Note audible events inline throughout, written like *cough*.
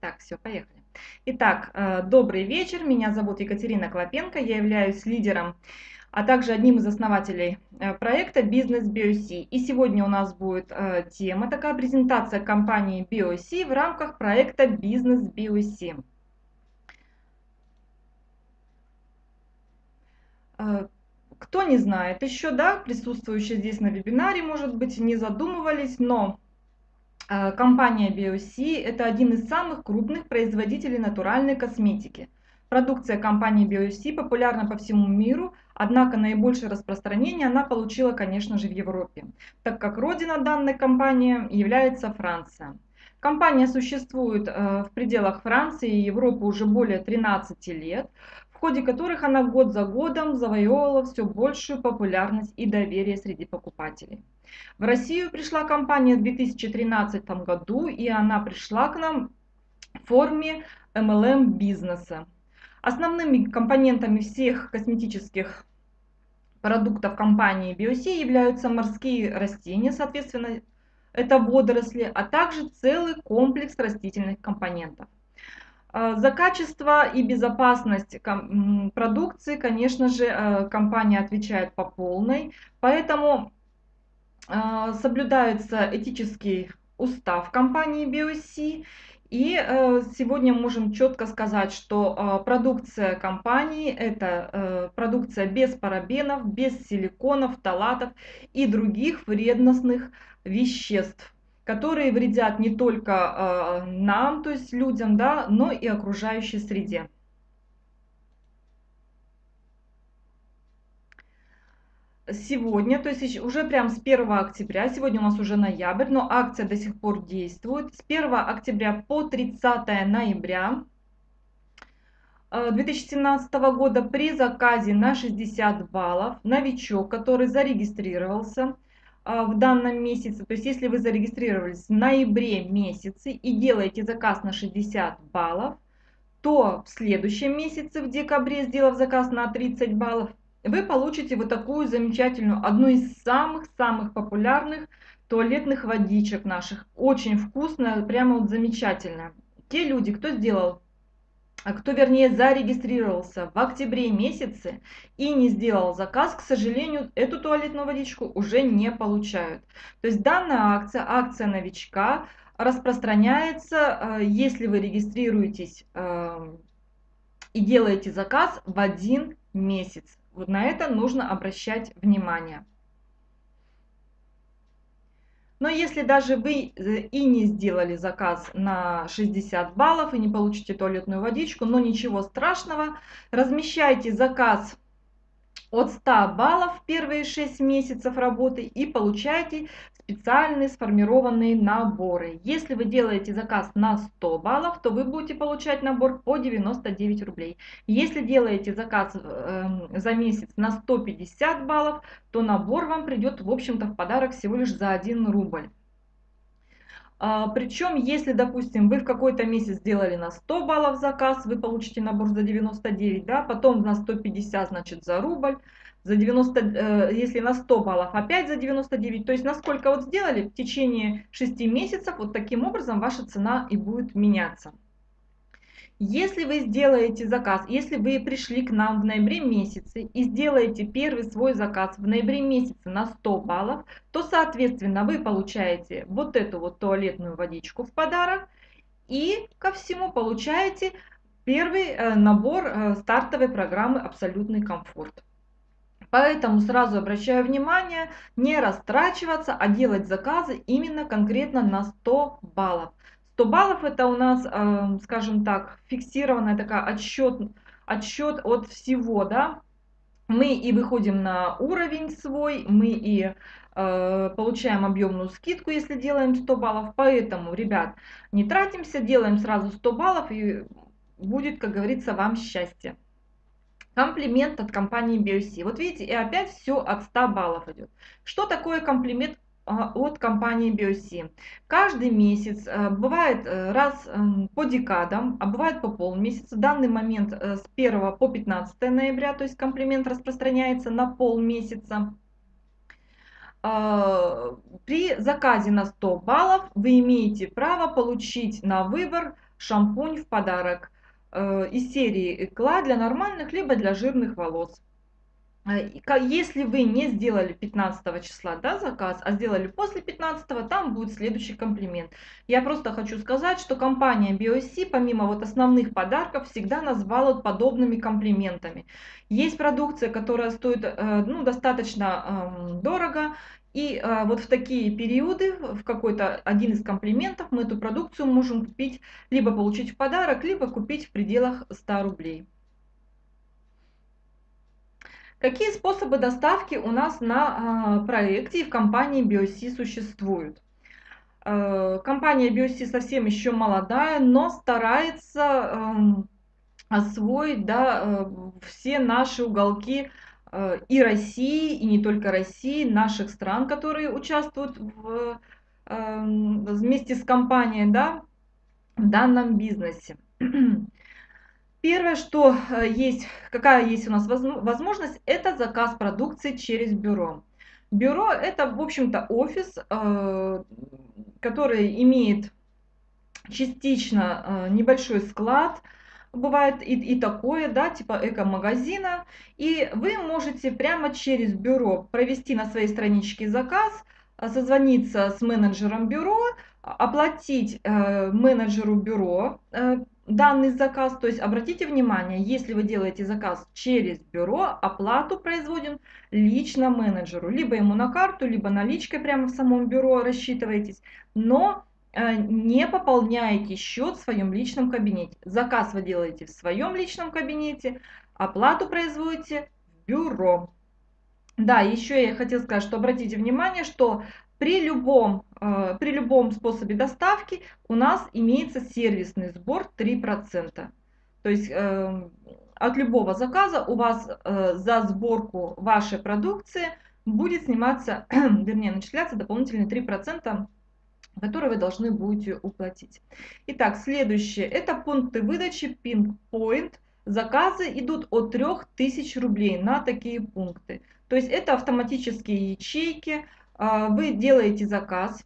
Так, все, поехали. Итак, э, добрый вечер. Меня зовут Екатерина Клопенко. Я являюсь лидером, а также одним из основателей э, проекта Бизнес BioC. И сегодня у нас будет э, тема, такая презентация компании BioC в рамках проекта Бизнес BioC. Кто не знает еще, да, присутствующие здесь на вебинаре, может быть, не задумывались, но компания BioC – это один из самых крупных производителей натуральной косметики. Продукция компании BioC популярна по всему миру, однако наибольшее распространение она получила, конечно же, в Европе, так как родина данной компании является Франция. Компания существует э, в пределах Франции и Европы уже более 13 лет, в ходе которых она год за годом завоевывала все большую популярность и доверие среди покупателей. В Россию пришла компания в 2013 году, и она пришла к нам в форме MLM бизнеса. Основными компонентами всех косметических продуктов компании BioC являются морские растения, соответственно, это водоросли, а также целый комплекс растительных компонентов. А, за качество и безопасность продукции, конечно же, э, компания отвечает по полной, поэтому соблюдается этический устав компании BioC. И э, сегодня можем четко сказать, что э, продукция компании это э, продукция без парабенов, без силиконов, талатов и других вредностных веществ, которые вредят не только нам, то есть людям, да, но и окружающей среде. Сегодня, то есть уже прям с 1 октября, сегодня у нас уже ноябрь, но акция до сих пор действует. С 1 октября по 30 ноября 2017 э, года при заказе на 60 баллов новичок, который зарегистрировался э, в данном месяце, то есть если вы зарегистрировались в ноябре месяце и делаете заказ на 60 баллов, то в следующем месяце, в декабре, сделав заказ на 30 баллов, вы получите вот такую замечательную, одну из самых-самых популярных туалетных водичек наших. Очень вкусная, прямо вот замечательная. Те люди, кто сделал, а кто вернее зарегистрировался в октябре месяце и не сделал заказ, к сожалению, эту туалетную водичку уже не получают. То есть данная акция, акция новичка, распространяется, э, если вы регистрируетесь э, и делаете заказ в один месяц. Вот на это нужно обращать внимание. Но если даже вы э, и не сделали заказ на 60 баллов и не получите туалетную водичку, но ничего страшного, размещайте заказ от 100 баллов первые 6 месяцев работы и получайте специальные сформированные наборы. Если вы делаете заказ на 100 баллов, то вы будете получать набор по 99 рублей. Если делаете заказ э, за месяц на 150 баллов, то набор вам придет, в общем-то, в подарок всего лишь за 1 рубль. А, причем, если, допустим, вы в какой-то месяц сделали на 100 баллов заказ, вы получите набор за 99, да, потом на 150, значит, за рубль, за 90, э, если на 100 баллов, опять за 99. То есть, насколько вот сделали, в течение 6 месяцев, вот таким образом ваша цена и будет меняться. Если вы сделаете заказ, если вы пришли к нам в ноябре месяце и сделаете первый свой заказ в ноябре месяце на 100 баллов, то, соответственно, вы получаете вот эту вот туалетную водичку в подарок и ко всему получаете первый э, набор э, стартовой программы «Абсолютный комфорт». Поэтому сразу обращаю внимание, не растрачиваться, а делать заказы именно конкретно на 100 баллов. 100 баллов это у нас, э, скажем так, фиксированная такая отсчет, отсчет от всего, да. Мы и выходим на уровень свой, мы и э, получаем объемную скидку, если делаем 100 баллов. Поэтому, ребят, не тратимся, делаем сразу 100 баллов и будет, как говорится, вам счастье. Комплимент от компании BioC. Вот видите, и опять все от 100 баллов идет. Что такое комплимент от компании BioC. Каждый месяц, э, бывает э, раз эм, по декадам, а бывает по полмесяца. В данный момент э, с 1 по 15 ноября, то есть комплимент распространяется на полмесяца. А, при заказе на 100 баллов вы имеете право получить на выбор шампунь в подарок из серии Экла для нормальных либо для жирных волос. Если вы не сделали 15 числа да, заказ, а сделали после 15, там будет следующий комплимент. Я просто хочу сказать, что компания BioC, помимо вот основных подарков, всегда назвала подобными комплиментами. Есть продукция, которая стоит э, ну, достаточно дорого, и э, вот в такие периоды, в какой-то один из комплиментов, мы эту продукцию можем купить, либо получить в подарок, либо купить в пределах 100 рублей. Какие способы доставки у нас на а, проекте и в компании BioC существуют? Э, компания BioC совсем еще молодая, но старается эм, освоить да, э, все наши уголки э, и России, и не только России, наших стран, которые участвуют в, эм, вместе с компанией да, в данном бизнесе. Первое, что э, есть, какая есть у нас возможность, это заказ продукции через бюро. Бюро это, в общем-то, офис, э, который имеет частично э, небольшой склад, бывает и, и такое, да, типа эко-магазина, и вы можете прямо через бюро провести на своей страничке заказ, созвониться с менеджером бюро, оплатить менеджеру бюро данный заказ. То есть обратите внимание, если вы делаете заказ через бюро, оплату производим лично менеджеру. Либо ему на карту, либо наличкой прямо в самом бюро рассчитываетесь. Но э, не пополняете счет в своем личном кабинете. Заказ вы делаете в своем личном кабинете, оплату производите в бюро. Да, еще я хотела сказать, что обратите внимание, что при любом, э, при любом способе доставки у нас имеется сервисный сбор 3%. То есть э, от любого заказа у вас э, за сборку вашей продукции будет сниматься, *clears throat* вернее начисляться дополнительные 3%, которые вы должны будете уплатить. Итак, следующее. Это пункты выдачи Pinpoint. Заказы идут от 3000 рублей на такие пункты. То есть это автоматические ячейки, вы делаете заказ,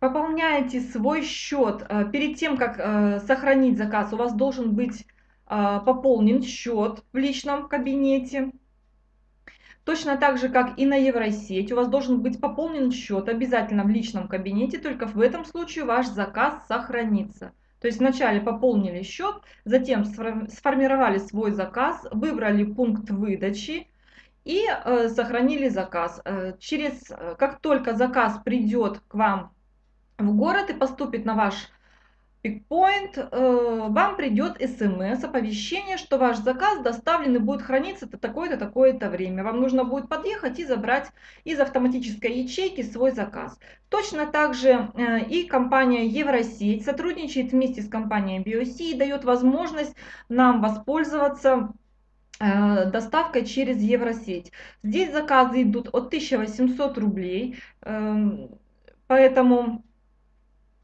пополняете свой счет. А, перед тем, как а, сохранить заказ, у вас должен быть пополнен счет в личном кабинете. Точно так же, как и на Евросеть, у вас должен быть пополнен счет обязательно в личном кабинете, только в этом случае ваш заказ сохранится. То есть вначале пополнили счет, затем сформировали свой заказ, выбрали пункт выдачи, и э, сохранили заказ. Э, через, э, как только заказ придет к вам в город и поступит на ваш пикпоинт, э, вам придет смс, оповещение, что ваш заказ доставлен и будет храниться до такое-то, такое-то время. Вам нужно будет подъехать и забрать из автоматической ячейки свой заказ. Точно так же э, и компания Евросеть сотрудничает вместе с компанией BioC и дает возможность нам воспользоваться Э, доставкой через Евросеть. Здесь заказы идут от 1800 рублей, эм, поэтому,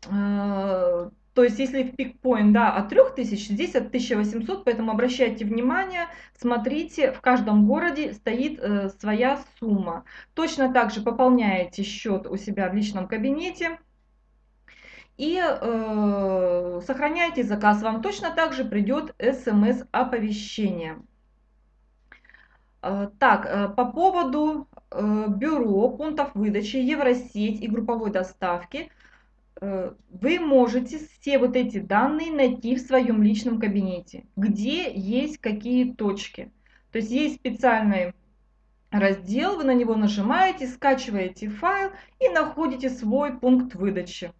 э, то есть если в пикпоинт да, от 3000, здесь от 1800, поэтому обращайте внимание, смотрите, в каждом городе стоит э, своя сумма. Точно так же пополняете счет у себя в личном кабинете, и э, сохраняйте заказ, вам точно так же придет смс-оповещение. Э, так, э, по поводу э, бюро, пунктов выдачи, Евросеть и групповой доставки, вы можете все вот эти данные найти в своем личном кабинете, где есть какие точки. То есть есть специальный раздел, вы на него нажимаете, скачиваете файл и находите свой пункт выдачи.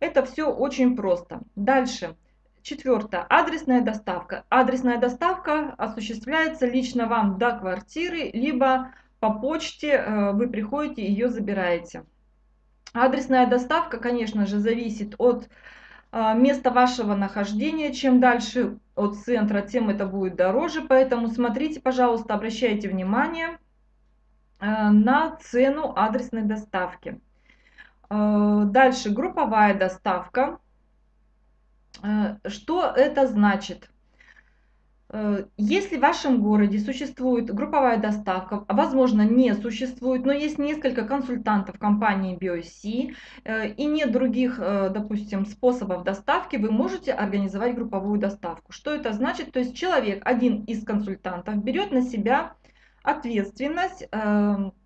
Это все очень просто. Дальше. Четвертое. Адресная доставка. Адресная доставка осуществляется лично вам до квартиры, либо по почте э, вы приходите и ее забираете. Адресная доставка, конечно же, зависит от э, места вашего нахождения. Чем дальше от центра, тем это будет дороже. Поэтому смотрите, пожалуйста, обращайте внимание э, на цену адресной доставки. Дальше групповая доставка. Э, что это значит? Э, если в вашем городе существует групповая доставка, возможно не существует, но есть несколько консультантов компании BioC э, и нет других, допустим, способов доставки, вы можете организовать групповую доставку. Что это значит? То есть человек, один из консультантов, берет на себя ответственность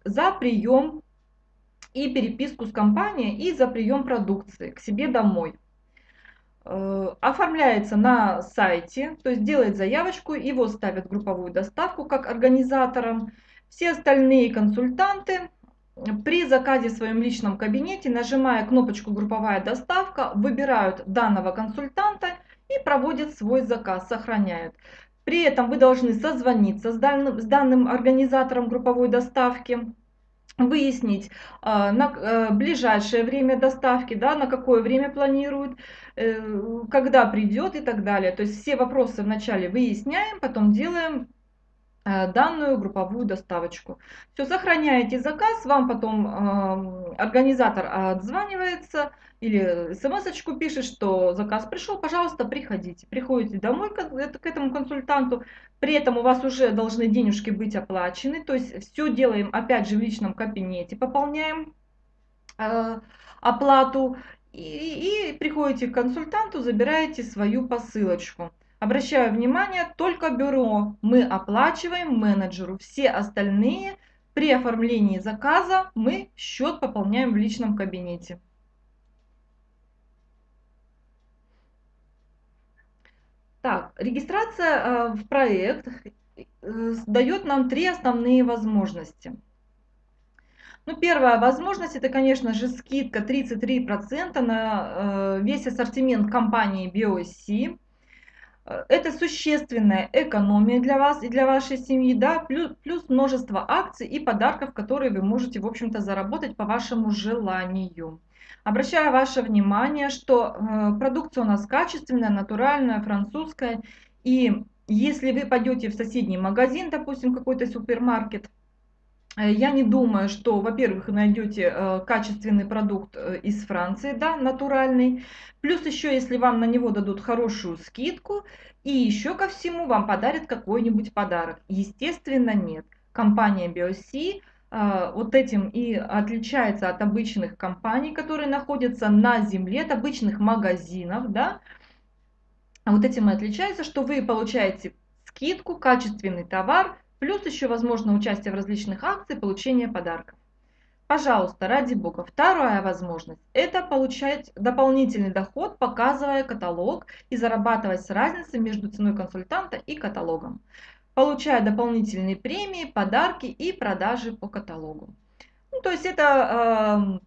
за прием и переписку с компанией и за прием продукции к себе домой. Э, оформляется на сайте, то есть делает заявочку, его ставят в групповую доставку как организатором. Все остальные консультанты при заказе в своем личном кабинете, нажимая кнопочку «Групповая доставка», выбирают данного консультанта и проводят свой заказ, сохраняют. При этом вы должны созвониться с данным, с данным организатором групповой доставки, выяснить а, на э, ближайшее время доставки, да, на какое время планируют, э, когда придет и так далее. То есть все вопросы вначале выясняем, потом делаем Э, данную групповую доставочку. Все, сохраняете заказ, вам потом э, организатор отзванивается или смс пишет, что заказ пришел, пожалуйста, приходите. Приходите домой к, этому консультанту, при этом у вас уже должны денежки быть оплачены, то есть все делаем опять же в личном кабинете, пополняем э, оплату и, и приходите к консультанту, забираете свою посылочку. Обращаю внимание, только бюро мы оплачиваем менеджеру. Все остальные при оформлении заказа мы счет пополняем в личном кабинете. Так, регистрация э, в проект э, дает нам три основные возможности. Ну, первая возможность это, конечно же, скидка 33% на э, весь ассортимент компании BioSC. Э, это существенная экономия для вас и для вашей семьи, да, плюс, плюс множество акций и подарков, которые вы можете, в общем-то, заработать по вашему желанию. Обращаю ваше внимание, что э, продукция у нас качественная, натуральная, французская, и если вы пойдете в соседний магазин, допустим, какой-то супермаркет, я не думаю, что, во-первых, найдете э, качественный продукт э, из Франции, да, натуральный. Плюс еще, если вам на него дадут хорошую скидку, и еще ко всему вам подарят какой-нибудь подарок. Естественно, нет. Компания BioC вот этим и отличается от обычных компаний, которые находятся на земле, от обычных магазинов, да. Вот этим и отличается, что вы получаете скидку, качественный товар, Плюс еще возможно участие в различных акциях, получение подарков. Пожалуйста, ради бога. Вторая возможность – это получать дополнительный доход, показывая каталог и зарабатывать с разницей между ценой консультанта и каталогом, получая дополнительные премии, подарки и продажи по каталогу. Ну, то есть это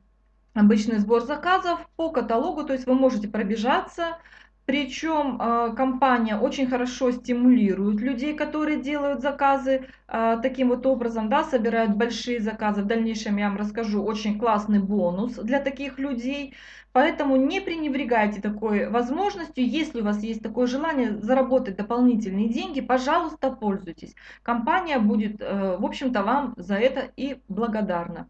э, обычный сбор заказов по каталогу, то есть вы можете пробежаться, причем э, компания очень хорошо стимулирует людей, которые делают заказы э, таким вот образом, да, собирают большие заказы. В дальнейшем я вам расскажу очень классный бонус для таких людей. Поэтому не пренебрегайте такой возможностью. Если у вас есть такое желание заработать дополнительные деньги, пожалуйста, пользуйтесь. Компания будет, э, в общем-то, вам за это и благодарна.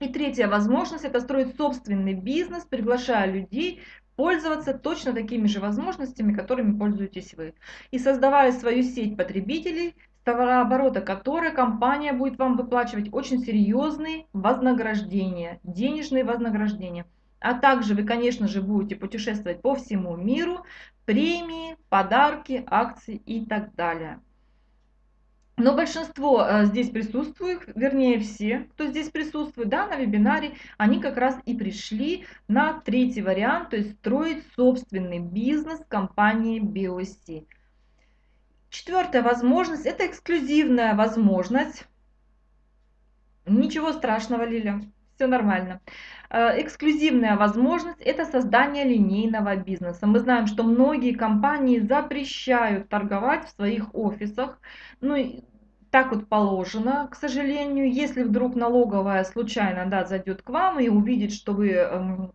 И третья возможность – это строить собственный бизнес, приглашая людей пользоваться точно такими же возможностями, которыми пользуетесь вы. И создавая свою сеть потребителей, товарооборота которой компания будет вам выплачивать очень серьезные вознаграждения, денежные вознаграждения. А также вы, конечно же, будете путешествовать по всему миру, премии, подарки, акции и так далее. Но большинство э, здесь присутствует, вернее все, кто здесь присутствует да, на вебинаре, они как раз и пришли на третий вариант, то есть строить собственный бизнес компании BOC. Четвертая возможность – это эксклюзивная возможность. Ничего страшного, Лиля, все нормально. Э, эксклюзивная возможность – это создание линейного бизнеса. Мы знаем, что многие компании запрещают торговать в своих офисах. Ну, так вот положено, к сожалению. Если вдруг налоговая случайно да, зайдет к вам и увидит, что вы эм,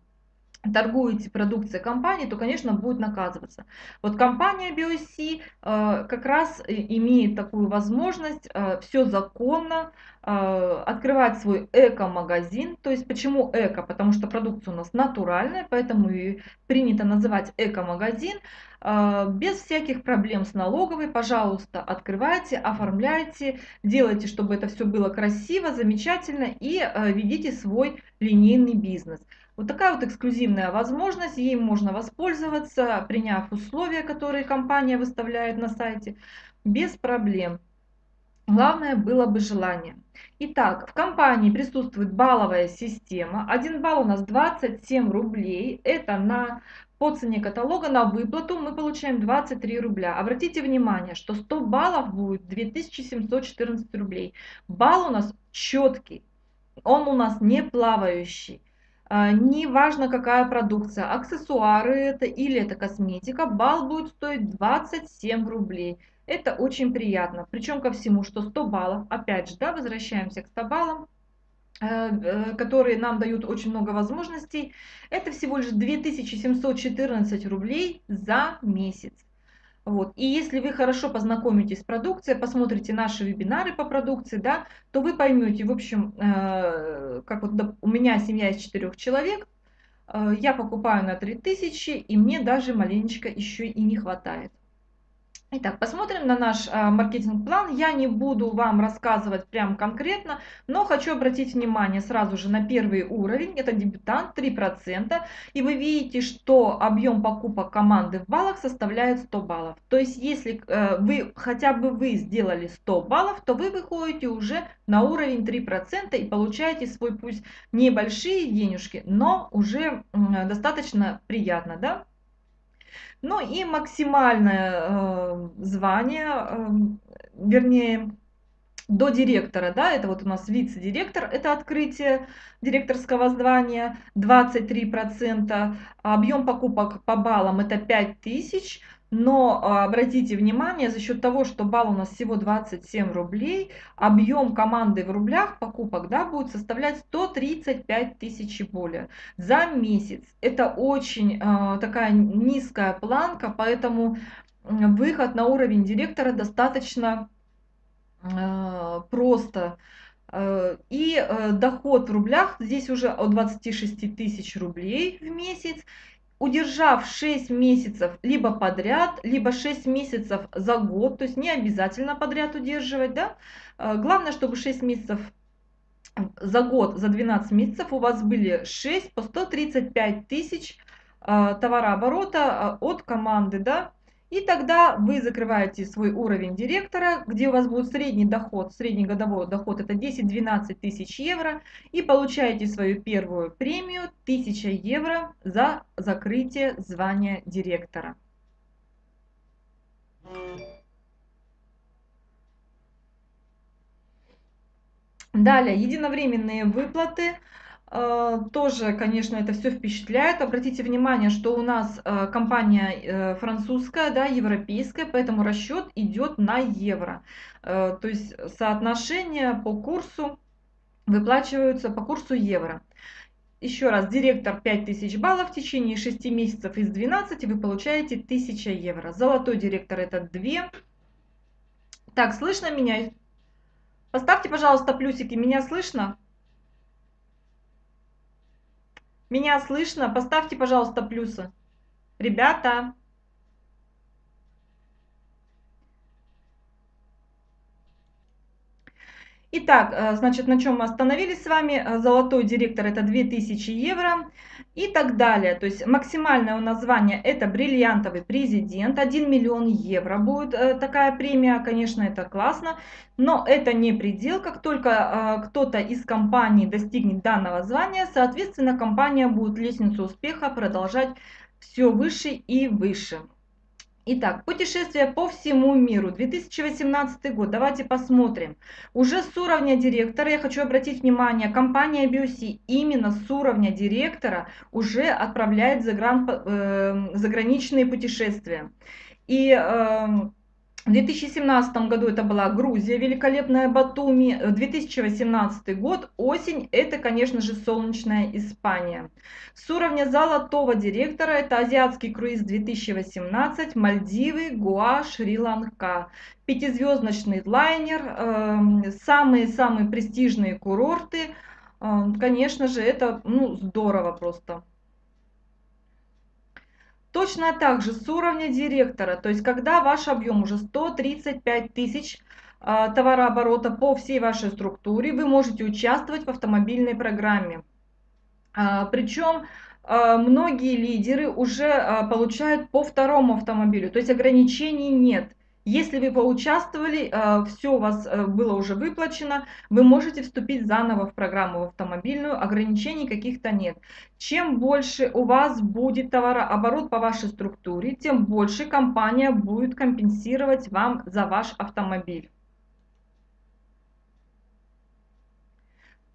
торгуете продукцией компании, то, конечно, будет наказываться. Вот компания BioC э, как раз имеет такую возможность э, все законно э, открывать свой эко-магазин. То есть почему эко? Потому что продукция у нас натуральная, поэтому и принято называть эко-магазин. Э, без всяких проблем с налоговой, пожалуйста, открывайте, оформляйте, делайте, чтобы это все было красиво, замечательно и э, ведите свой линейный бизнес. Вот такая вот эксклюзивная возможность, ей можно воспользоваться, приняв условия, которые компания выставляет на сайте, без проблем. Главное было бы желание. Итак, в компании присутствует балловая система. Один балл у нас 27 рублей. Это на, по цене каталога на выплату мы получаем 23 рубля. Обратите внимание, что 100 баллов будет 2714 рублей. Балл у нас четкий, он у нас не плавающий. А, не важно какая продукция, аксессуары это или это косметика, балл будет стоить 27 рублей. Это очень приятно. Причем ко всему, что 100 баллов, опять же, да, возвращаемся к 100 баллам, э, э, которые нам дают очень много возможностей. Это всего лишь 2714 рублей за месяц. Вот. И если вы хорошо познакомитесь с продукцией, посмотрите наши вебинары по продукции, да, то вы поймете, в общем, э, как вот у меня семья из четырех человек, э, я покупаю на 3000, и мне даже маленечко еще и не хватает. Итак, посмотрим на наш а, маркетинг-план. Я не буду вам рассказывать прям конкретно, но хочу обратить внимание сразу же на первый уровень. Это дебютант 3%. И вы видите, что объем покупок команды в баллах составляет 100 баллов. То есть, если э, вы хотя бы вы сделали 100 баллов, то вы выходите уже на уровень 3% и получаете свой пусть небольшие денежки, но уже достаточно приятно, да? Ну и максимальное э, звание, э, вернее, до директора, да, это вот у нас вице-директор, это открытие директорского звания, 23%, объем покупок по баллам это 5000, но а, обратите внимание, за счет того, что балл у нас всего 27 рублей, объем команды в рублях покупок да, будет составлять 135 тысяч и более за месяц. Это очень э, такая низкая планка, поэтому выход на уровень директора достаточно э, просто. И доход в рублях здесь уже от 26 тысяч рублей в месяц удержав 6 месяцев либо подряд, либо 6 месяцев за год, то есть не обязательно подряд удерживать, да, э, главное, чтобы 6 месяцев за год, за 12 месяцев у вас были 6 по 135 тысяч э, товарооборота э, от команды, да, и тогда вы закрываете свой уровень директора, где у вас будет средний доход, средний годовой доход это 10-12 тысяч евро. И получаете свою первую премию 1000 евро за закрытие звания директора. Далее, единовременные выплаты. Э, тоже, конечно, это все впечатляет. Обратите внимание, что у нас э, компания э, французская, да, европейская, поэтому расчет идет на евро. То есть соотношение по курсу выплачиваются по курсу евро. Еще раз, директор 5000 баллов в течение 6 месяцев из 12 вы получаете 1000 евро. Золотой директор это 2. Так, слышно меня? Поставьте, пожалуйста, плюсики. Меня слышно? Меня слышно? Поставьте, пожалуйста, плюсы. Ребята. Итак, э, значит, на чем мы остановились с вами? Э, золотой директор это 2000 евро и так далее. То есть максимальное у нас звание это бриллиантовый президент. 1 миллион евро будет э, такая премия. Конечно, это классно. Но это не предел. Как только кто-то из компаний достигнет данного звания, соответственно, компания будет лестницу успеха продолжать все выше и выше. Итак, путешествие по всему миру, 2018 год, давайте посмотрим. Уже с уровня директора, я хочу обратить внимание, компания BioC именно с уровня директора уже отправляет загран, э, заграничные путешествия. И э, В 2017 году это была Грузия, великолепная Батуми. 2018 год, осень, это, конечно же, солнечная Испания. С уровня золотого директора это азиатский круиз 2018, Мальдивы, Гуа, Шри-Ланка. Пятизвездочный лайнер, самые-самые эм, престижные курорты. Эм, конечно же, это ну, здорово просто. Точно так же с уровня директора, то есть когда ваш объем уже 135 тысяч а, товарооборота по всей вашей структуре, вы можете участвовать в автомобильной программе. А, Причем а, многие лидеры уже получают по второму автомобилю, то есть ограничений нет. Если вы поучаствовали, э, все у вас э, было уже выплачено, вы можете вступить заново в программу автомобильную, ограничений каких-то нет. Чем больше у вас будет товарооборот по вашей структуре, тем больше компания будет компенсировать вам за ваш автомобиль.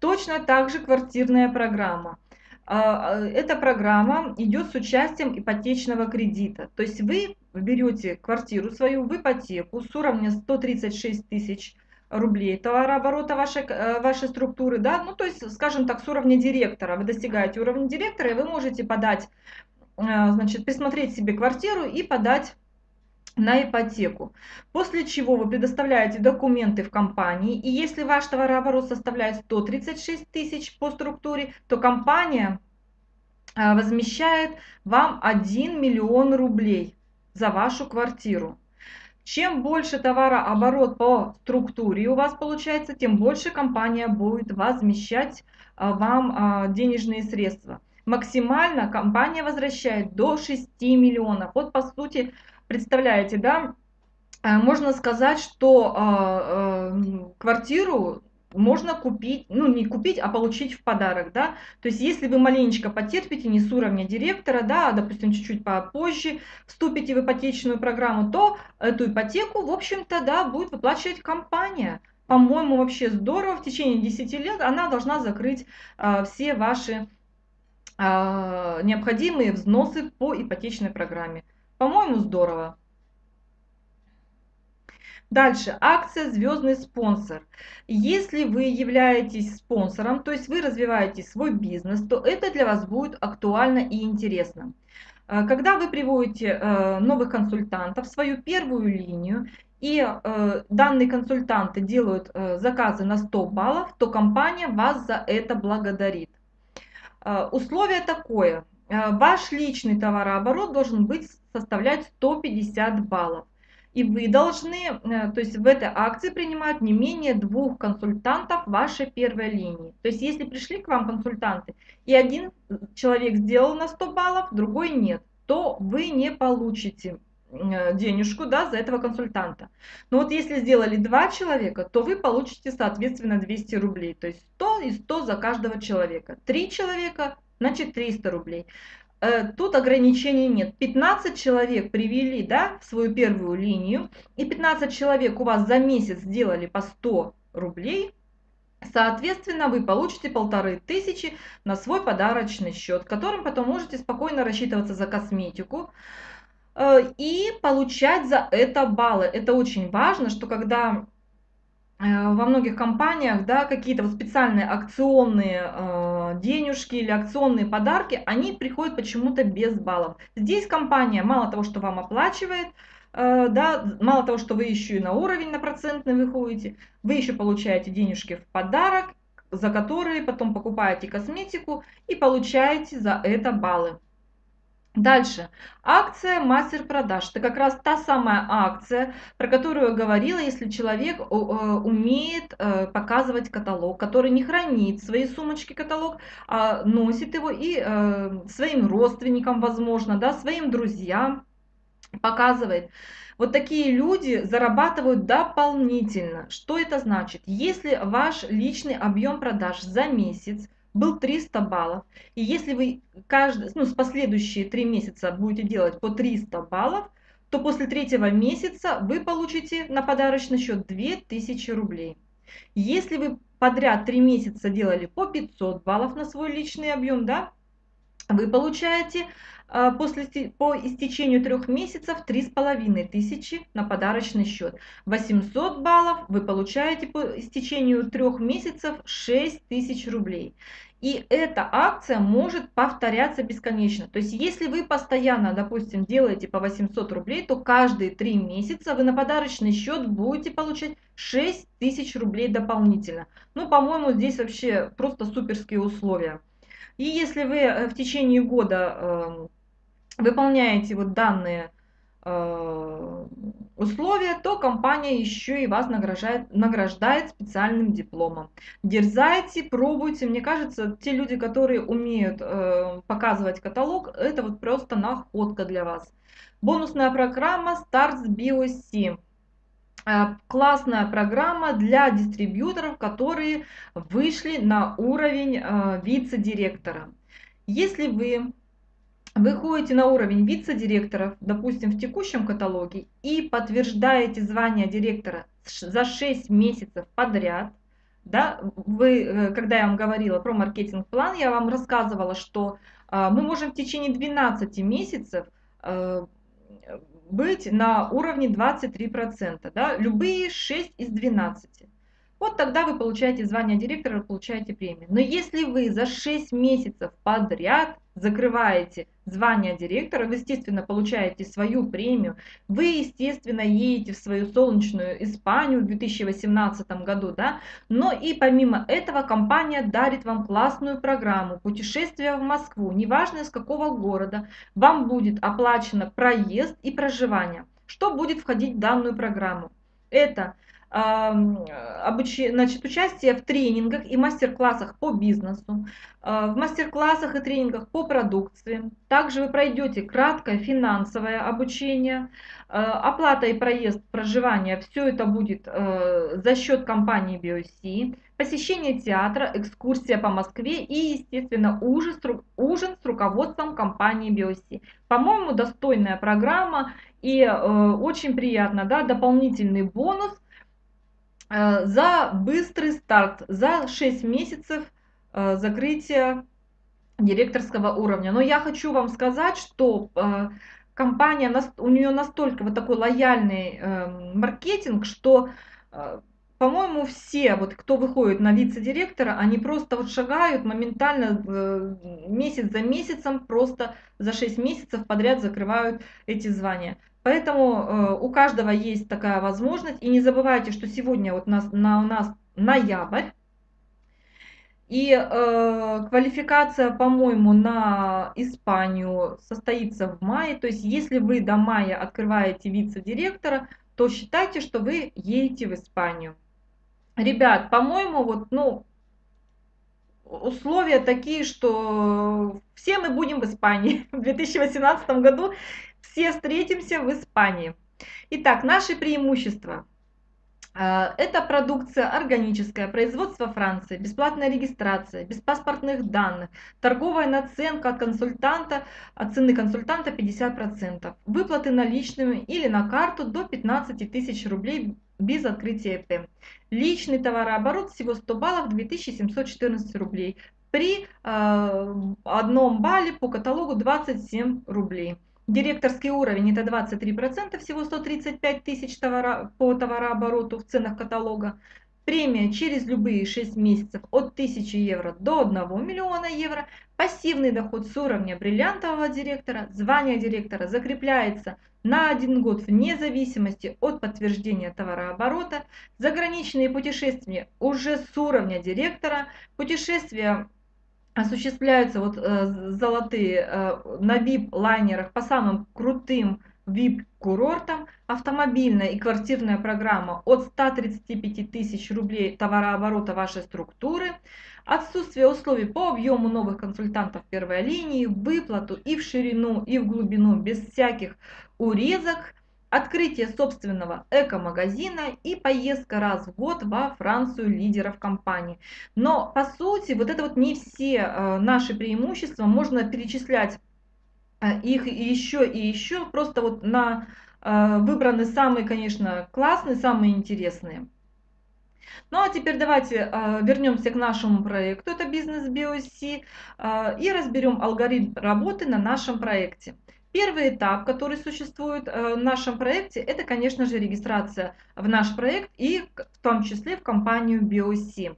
Точно так же квартирная программа. А, а, эта программа идет с участием ипотечного кредита. То есть вы берете квартиру свою в ипотеку с уровня 136 тысяч рублей товарооборота вашей, э, вашей структуры, да, ну то есть, скажем так, с уровня директора. Вы достигаете уровня директора, и вы можете подать, э, значит, присмотреть себе квартиру и подать на ипотеку. После чего вы предоставляете документы в компании, и если ваш товарооборот составляет 136 тысяч по структуре, то компания а, возмещает вам 1 миллион рублей за вашу квартиру. Чем больше товарооборот по структуре у вас получается, тем больше компания будет возмещать а, вам а, денежные средства. Максимально компания возвращает до 6 миллионов. Вот по сути представляете, да, э, можно сказать, что э, э, квартиру можно купить, ну не купить, а получить в подарок, да. То есть если вы маленечко потерпите, не с уровня директора, да, а, допустим, чуть-чуть попозже вступите в ипотечную программу, то эту ипотеку, в общем-то, да, будет выплачивать компания. По-моему, вообще здорово, в течение 10 лет она должна закрыть э, все ваши э, необходимые взносы по ипотечной программе. По-моему, здорово. Дальше, акция «Звездный спонсор». Если вы являетесь спонсором, то есть вы развиваете свой бизнес, то это для вас будет актуально и интересно. Э, когда вы приводите э, новых консультантов в свою первую линию, и э, данные консультанты делают заказы на 100 баллов, то компания вас за это благодарит. Условие такое. Ваш личный товарооборот должен быть составлять 150 баллов. И вы должны, э, то есть в этой акции принимают не менее двух консультантов вашей первой линии. То есть если пришли к вам консультанты, и один человек сделал на 100 баллов, другой нет, то вы не получите э, денежку да, за этого консультанта. Но вот если сделали два человека, то вы получите соответственно 200 рублей. То есть 100 и 100 за каждого человека. Три человека, значит 300 рублей. Э, тут ограничений нет. 15 человек привели да, в свою первую линию, и 15 человек у вас за месяц сделали по 100 рублей, Соответственно, вы получите полторы тысячи на свой подарочный счет, которым потом можете спокойно рассчитываться за косметику э, и получать за это баллы. Это очень важно, что когда во многих компаниях, да, какие-то вот специальные акционные э, денежки или акционные подарки, они приходят почему-то без баллов. Здесь компания мало того, что вам оплачивает, э, да, мало того, что вы еще и на уровень на процентный выходите, вы еще получаете денежки в подарок, за которые потом покупаете косметику и получаете за это баллы. Дальше. Акция мастер продаж. Это как раз та самая акция, про которую я говорила, если человек э, умеет э, показывать каталог, который не хранит в своей сумочке каталог, а носит его и э, своим родственникам, возможно, да, своим друзьям показывает. Вот такие люди зарабатывают дополнительно. Что это значит? Если ваш личный объем продаж за месяц был 300 баллов. И если вы каждый, ну, с последующие три месяца будете делать по 300 баллов, то после третьего месяца вы получите на подарочный счет 2000 рублей. Если вы подряд три месяца делали по 500 баллов на свой личный объем, да, вы получаете а, после, по истечению трех месяцев 3500 на подарочный счет. 800 баллов вы получаете по истечению трех месяцев 6000 рублей. И эта акция может повторяться бесконечно. То есть, если вы постоянно, допустим, делаете по 800 рублей, то каждые три месяца вы на подарочный счет будете получать 6000 рублей дополнительно. Ну, по-моему, здесь вообще просто суперские условия. И если вы э, в течение года эм, выполняете вот данные условия, то компания еще и вас награждает, награждает специальным дипломом. Дерзайте, пробуйте. Мне кажется, те люди, которые умеют э, показывать каталог, это вот просто находка для вас. Бонусная программа Starts BOC. Э, классная программа для дистрибьюторов, которые вышли на уровень э, вице-директора. Если вы выходите на уровень вице-директоров, допустим, в текущем каталоге, и подтверждаете звание директора за 6 месяцев подряд, да, вы, э, когда я вам говорила про маркетинг-план, я вам рассказывала, что э, мы можем в течение 12 месяцев э, быть на уровне 23%, да, любые 6 из 12. Вот тогда вы получаете звание директора, получаете премию. Но если вы за 6 месяцев подряд закрываете звание директора, вы, естественно, получаете свою премию, вы, естественно, едете в свою солнечную Испанию в 2018 году, да, но и помимо этого компания дарит вам классную программу путешествия в Москву, неважно из какого города, вам будет оплачено проезд и проживание. Что будет входить в данную программу? Это обуч... значит, участие в тренингах и мастер-классах по бизнесу, а, в мастер-классах и тренингах по продукции. Также вы пройдете краткое финансовое обучение, а, оплата и проезд проживания, все это будет а, за счет компании BioC, посещение театра, экскурсия по Москве и, естественно, ужин, ужин с руководством компании BioC. По-моему, достойная программа и очень приятно, да, дополнительный бонус – Э, за быстрый старт, за 6 месяцев э, закрытия директорского уровня. Но я хочу вам сказать, что э, компания, у нее настолько вот такой лояльный маркетинг, что по-моему, все, вот кто выходит на вице-директора, они просто вот шагают моментально месяц за месяцем, просто за 6 месяцев подряд закрывают эти звания. Поэтому э, у каждого есть такая возможность. И не забывайте, что сегодня вот нас, на, у нас ноябрь. И э, квалификация, по-моему, на Испанию состоится в мае. То есть, если вы до мая открываете вице-директора, то считайте, что вы едете в Испанию. Ребят, по-моему, вот, ну, условия такие, что все мы будем в Испании *laughs* в 2018 году все встретимся в Испании. Итак, наши преимущества. А, это продукция органическая, производство Франции, бесплатная регистрация, без паспортных данных, торговая наценка от консультанта, от цены консультанта 50%, выплаты наличными или на карту до 15 тысяч рублей без открытия ЭП. Личный товарооборот всего 100 баллов 2714 рублей. При э, одном балле по каталогу 27 рублей. Директорский уровень это 23%, всего 135 тысяч товара, по товарообороту в ценах каталога. Премия через любые 6 месяцев от 1000 евро до 1 миллиона евро. Пассивный доход с уровня бриллиантового директора. Звание директора закрепляется на один год вне зависимости от подтверждения товарооборота. Заграничные путешествия уже с уровня директора. Путешествия осуществляются вот э, золотые э, на VIP-лайнерах по самым крутым VIP-курортам, автомобильная и квартирная программа от 135 тысяч рублей товарооборота вашей структуры, отсутствие условий по объему новых консультантов первой линии, выплату и в ширину, и в глубину без всяких урезок, открытие собственного эко-магазина и поездка раз в год во Францию лидеров компании. Но по сути вот это вот не все э, наши преимущества, можно перечислять э, их еще и еще, просто вот на э, выбраны самые, конечно, классные, самые интересные. Ну а теперь давайте вернемся к нашему проекту, это бизнес BOC, и разберем алгоритм работы на нашем проекте. Первый этап, который существует э, в нашем проекте, это, конечно же, регистрация в наш проект и в том числе в компанию BOC.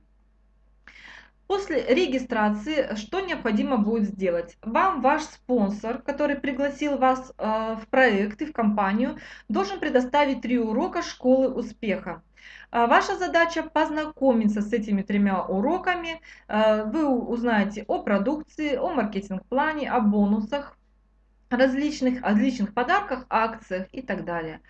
После регистрации что необходимо будет сделать? Вам ваш спонсор, который пригласил вас в проект и в компанию, должен предоставить три урока школы успеха. Ваша задача познакомиться с этими тремя уроками. Вы узнаете о продукции, о маркетинг-плане, о бонусах, различных, различных подарках, акциях и так далее.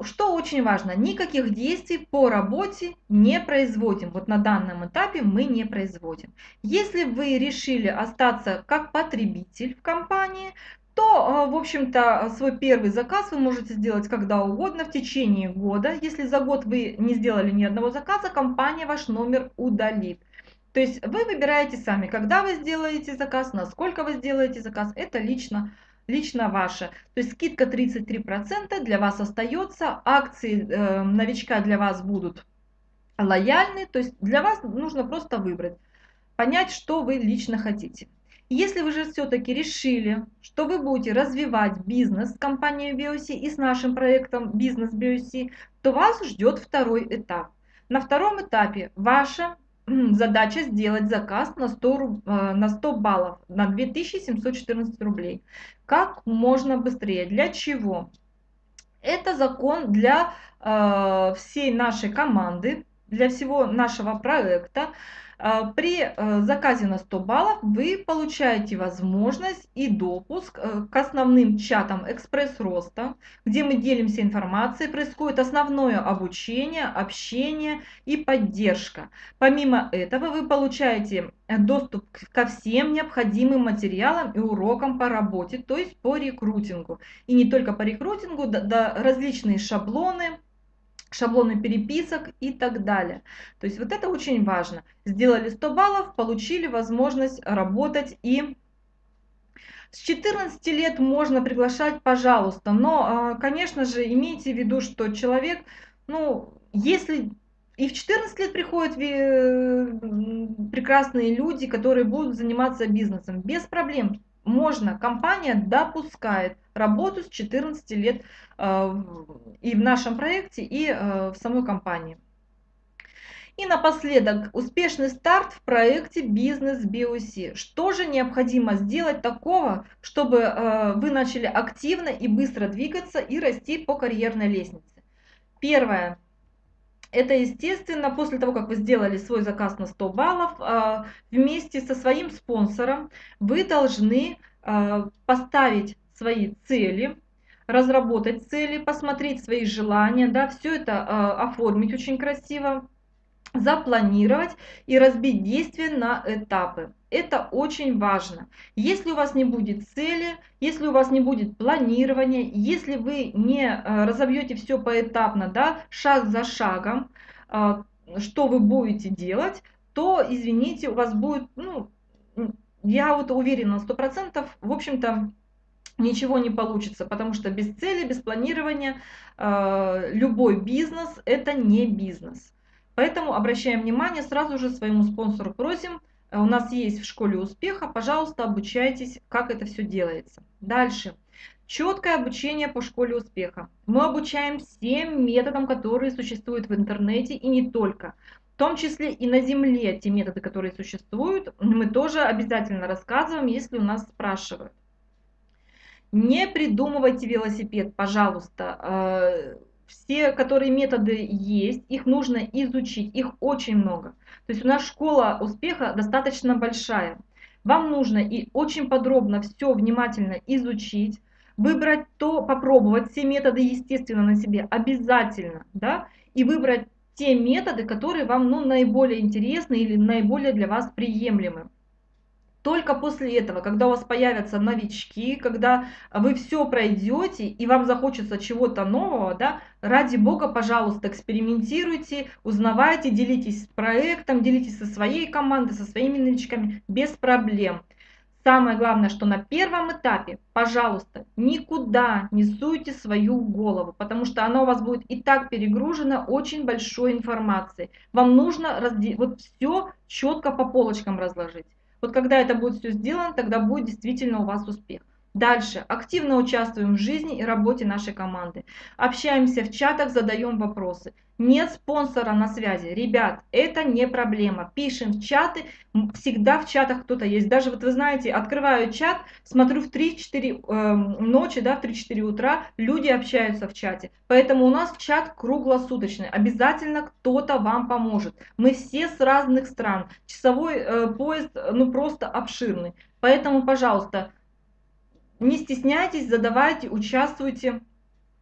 Что очень важно, никаких действий по работе не производим. Вот на данном этапе мы не производим. Если вы решили остаться как потребитель в компании, то, а, в общем-то, свой первый заказ вы можете сделать когда угодно в течение года. Если за год вы не сделали ни одного заказа, компания ваш номер удалит. То есть вы выбираете сами, когда вы сделаете заказ, насколько вы сделаете заказ, это лично, лично ваше. То есть скидка 33% для вас остается, акции э, новичка для вас будут лояльны, то есть для вас нужно просто выбрать, понять, что вы лично хотите. Если вы же все-таки решили, что вы будете развивать бизнес с компанией BioC и с нашим проектом Бизнес BioC, то вас ждет второй этап. На втором этапе ваша задача сделать заказ на 100, э, на 100 баллов, на 2714 рублей. Как можно быстрее. Для чего? Это закон для э, всей нашей команды, для всего нашего проекта. А, при э, заказе на 100 баллов вы получаете возможность и допуск э, к основным чатам экспресс-роста, где мы делимся информацией, происходит основное обучение, общение и поддержка. Помимо этого вы получаете доступ ко всем необходимым материалам и урокам по работе, то есть по рекрутингу. И не только по рекрутингу, да, да различные шаблоны, шаблоны переписок и так далее. То есть вот это очень важно. Сделали 100 баллов, получили возможность работать и с 14 лет можно приглашать, пожалуйста, но, а, конечно же, имейте в виду, что человек, ну, если и в 14 лет приходят прекрасные люди, которые будут заниматься бизнесом, без проблем, можно, компания допускает работу с 14 лет э, и в нашем проекте, и э, в самой компании. И напоследок, успешный старт в проекте бизнес BOC. Что же необходимо сделать такого, чтобы э, вы начали активно и быстро двигаться и расти по карьерной лестнице? Первое. Это, естественно, после того, как вы сделали свой заказ на 100 баллов, вместе со своим спонсором вы должны поставить свои цели, разработать цели, посмотреть свои желания, да, все это э, оформить очень красиво, запланировать и разбить действия на этапы. Это очень важно. Если у вас не будет цели, если у вас не будет планирования, если вы не э, разобьете все поэтапно, да, шаг за шагом, э, что вы будете делать, то, извините, у вас будет, ну, я вот уверена на 100%, в общем-то, ничего не получится, потому что без цели, без планирования э, любой бизнес это не бизнес. Поэтому обращаем внимание, сразу же своему спонсору просим, э, у нас есть в школе успеха, пожалуйста, обучайтесь, как это все делается. Дальше. Четкое обучение по школе успеха. Мы обучаем всем методам, которые существуют в интернете и не только. В том числе и на Земле те методы, которые существуют, мы тоже обязательно рассказываем, если у нас спрашивают. Не придумывайте велосипед, пожалуйста. Э, все, которые методы есть, их нужно изучить, их очень много. То есть у нас школа успеха достаточно большая. Вам нужно и очень подробно все внимательно изучить, выбрать то, попробовать все методы, естественно, на себе обязательно, да, и выбрать те методы, которые вам ну, наиболее интересны или наиболее для вас приемлемы. Только после этого, когда у вас появятся новички, когда вы все пройдете и вам захочется чего-то нового, да, ради бога, пожалуйста, экспериментируйте, узнавайте, делитесь проектом, делитесь со своей командой, со своими новичками, без проблем. Самое главное, что на первом этапе, пожалуйста, никуда не суйте свою голову, потому что она у вас будет и так перегружена очень большой информацией. Вам нужно разде... вот все четко по полочкам разложить. Вот когда это будет все сделано, тогда будет действительно у вас успех. Дальше. Активно участвуем в жизни и работе нашей команды. Общаемся в чатах, задаем вопросы. Нет спонсора на связи. Ребят, это не проблема. Пишем в чаты, всегда в чатах кто-то есть. Даже вот вы знаете, открываю чат, смотрю в 3-4 э, ночи, да, в 3-4 утра, люди общаются в чате. Поэтому у нас чат круглосуточный. Обязательно кто-то вам поможет. Мы все с разных стран. Часовой э, поезд, ну просто обширный. Поэтому, пожалуйста, не стесняйтесь, задавайте, участвуйте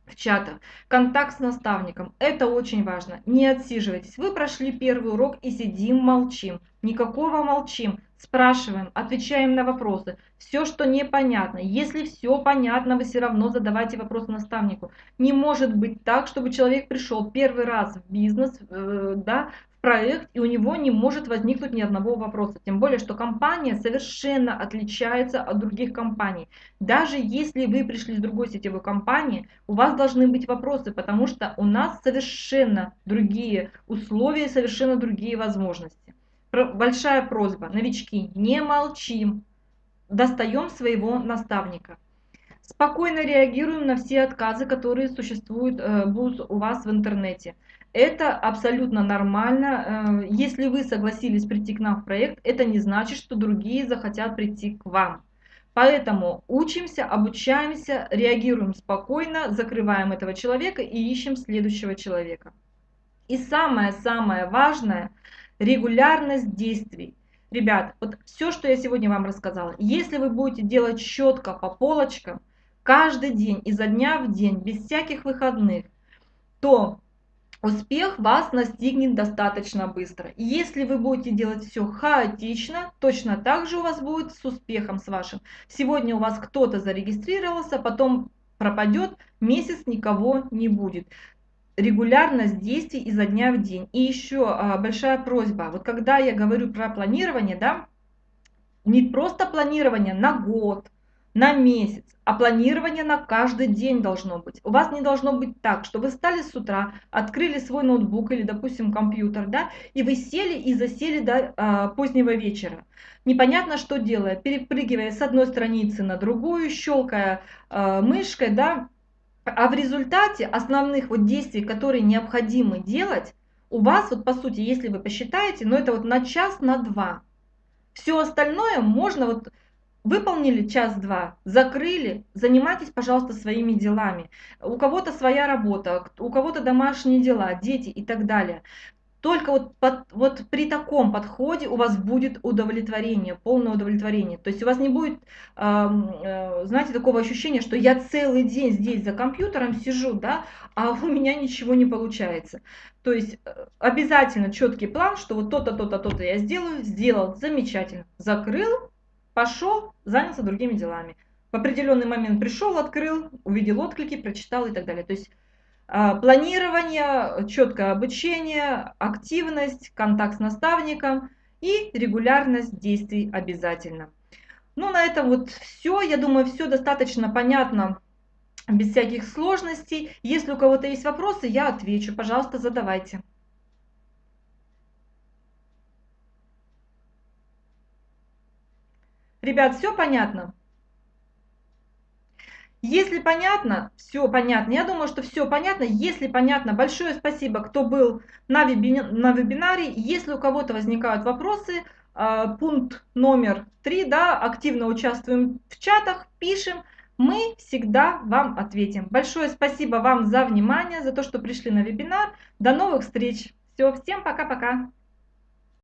в чатах. Контакт с наставником. Это очень важно. Не отсиживайтесь. Вы прошли первый урок и сидим, молчим. Никакого молчим. Спрашиваем, отвечаем на вопросы. Все, что непонятно. Если все понятно, вы все равно задавайте вопрос наставнику. Не может быть так, чтобы человек пришел первый раз в бизнес, э, да, проект, и у него не может возникнуть ни одного вопроса. Тем более, что компания совершенно отличается от других компаний. Даже если вы пришли с другой сетевой компании, у вас должны быть вопросы, потому что у нас совершенно другие условия, совершенно другие возможности. Большая просьба, новички, не молчим, достаем своего наставника. Спокойно реагируем на все отказы, которые существуют э, будут у вас в интернете. Это абсолютно нормально. Э, если вы согласились прийти к нам в проект, это не значит, что другие захотят прийти к вам. Поэтому учимся, обучаемся, реагируем спокойно, закрываем этого человека и ищем следующего человека. И самое-самое важное – регулярность действий. Ребят, вот все, что я сегодня вам рассказала, если вы будете делать четко по полочкам, каждый день, изо дня в день, без всяких выходных, то успех вас настигнет достаточно быстро. Если вы будете делать все хаотично, точно так же у вас будет с успехом с вашим. Сегодня у вас кто-то зарегистрировался, потом пропадет, месяц никого не будет. Регулярность действий изо дня в день. И еще а, большая просьба. Вот когда я говорю про планирование, да, не просто планирование на год, на месяц, а планирование на каждый день должно быть. У вас не должно быть так, что вы встали с утра, открыли свой ноутбук или, допустим, компьютер, да, и вы сели и засели до а, позднего вечера. Непонятно, что делая, перепрыгивая с одной страницы на другую, щелкая а, мышкой, да, а в результате основных вот действий, которые необходимо делать, у вас вот по сути, если вы посчитаете, ну это вот на час, на два. Все остальное можно вот Выполнили час-два, закрыли, занимайтесь, пожалуйста, своими делами. У кого-то своя работа, у кого-то домашние дела, дети и так далее. Только вот, под, вот при таком подходе у вас будет удовлетворение, полное удовлетворение. То есть у вас не будет, э, знаете, такого ощущения, что я целый день здесь за компьютером сижу, да, а *laughs* у меня ничего не получается. То есть э, обязательно четкий план, что вот то-то, то-то, то-то я сделаю, сделал, замечательно, закрыл, пошел, занялся другими делами. В определенный момент пришел, открыл, увидел отклики, прочитал и так далее. То есть а, планирование, четкое обучение, активность, контакт с наставником и регулярность действий обязательно. Ну, на этом вот все. Я думаю, все достаточно понятно, без всяких сложностей. Если у кого-то есть вопросы, я отвечу. Пожалуйста, задавайте. Ребят, все понятно? Если понятно, все понятно. Я думаю, что все понятно. Если понятно, большое спасибо, кто был на, веби... на вебинаре. Если у кого-то возникают вопросы, э, пункт номер три, да, активно участвуем в чатах, пишем. Мы всегда вам ответим. Большое спасибо вам за внимание, за то, что пришли на вебинар. До новых встреч. Все, всем пока-пока.